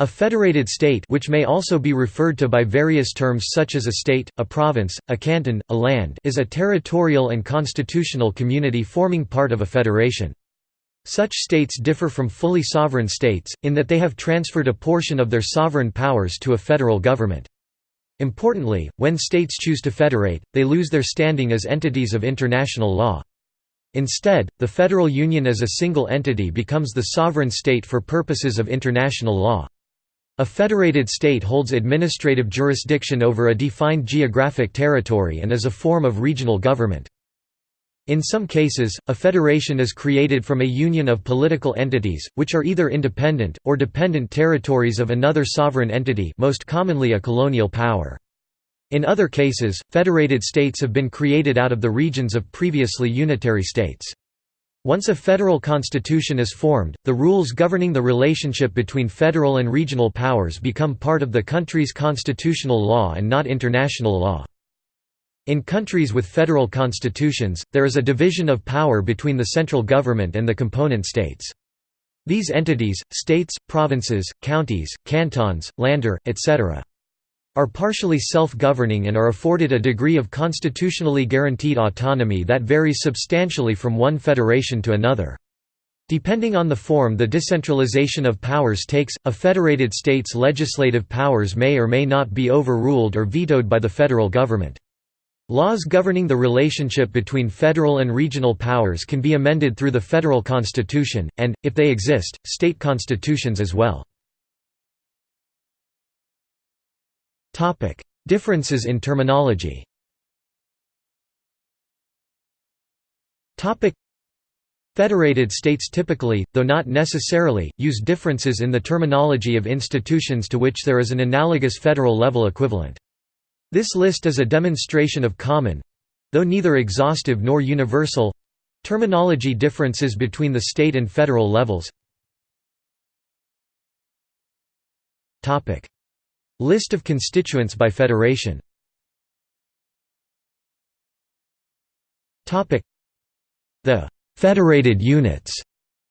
A federated state which may also be referred to by various terms such as a state, a province, a canton, a land is a territorial and constitutional community forming part of a federation. Such states differ from fully sovereign states, in that they have transferred a portion of their sovereign powers to a federal government. Importantly, when states choose to federate, they lose their standing as entities of international law. Instead, the federal union as a single entity becomes the sovereign state for purposes of international law. A federated state holds administrative jurisdiction over a defined geographic territory and is a form of regional government. In some cases, a federation is created from a union of political entities, which are either independent, or dependent territories of another sovereign entity most commonly a colonial power. In other cases, federated states have been created out of the regions of previously unitary states. Once a federal constitution is formed, the rules governing the relationship between federal and regional powers become part of the country's constitutional law and not international law. In countries with federal constitutions, there is a division of power between the central government and the component states. These entities, states, provinces, counties, cantons, lander, etc are partially self-governing and are afforded a degree of constitutionally guaranteed autonomy that varies substantially from one federation to another. Depending on the form the decentralization of powers takes, a federated state's legislative powers may or may not be overruled or vetoed by the federal government. Laws governing the relationship between federal and regional powers can be amended through the federal constitution, and, if they exist, state constitutions as well. Topic: Differences in terminology. Topic: Federated states typically, though not necessarily, use differences in the terminology of institutions to which there is an analogous federal-level equivalent. This list is a demonstration of common—though neither exhaustive nor universal—terminology differences between the state and federal levels. List of constituents by federation. The «federated units»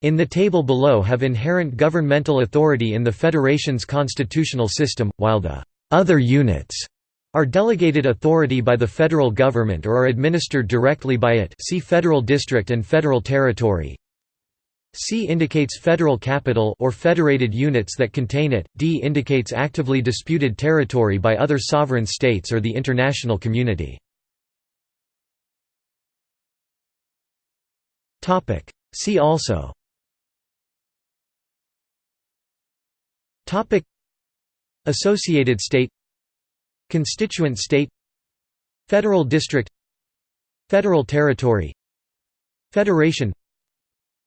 in the table below have inherent governmental authority in the federation's constitutional system, while the «other units» are delegated authority by the federal government or are administered directly by it. See Federal District and Federal Territory C indicates federal capital or federated units that contain it, D indicates actively disputed territory by other sovereign states or the international community. See also Associated state Constituent state Federal district Federal territory Federation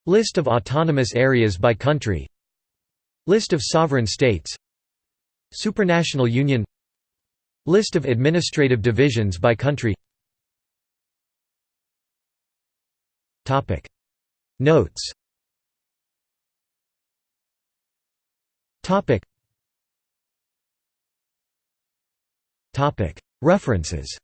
List of autonomous areas by country. List of sovereign states. Supranational union. List of administrative divisions by country. Notes. References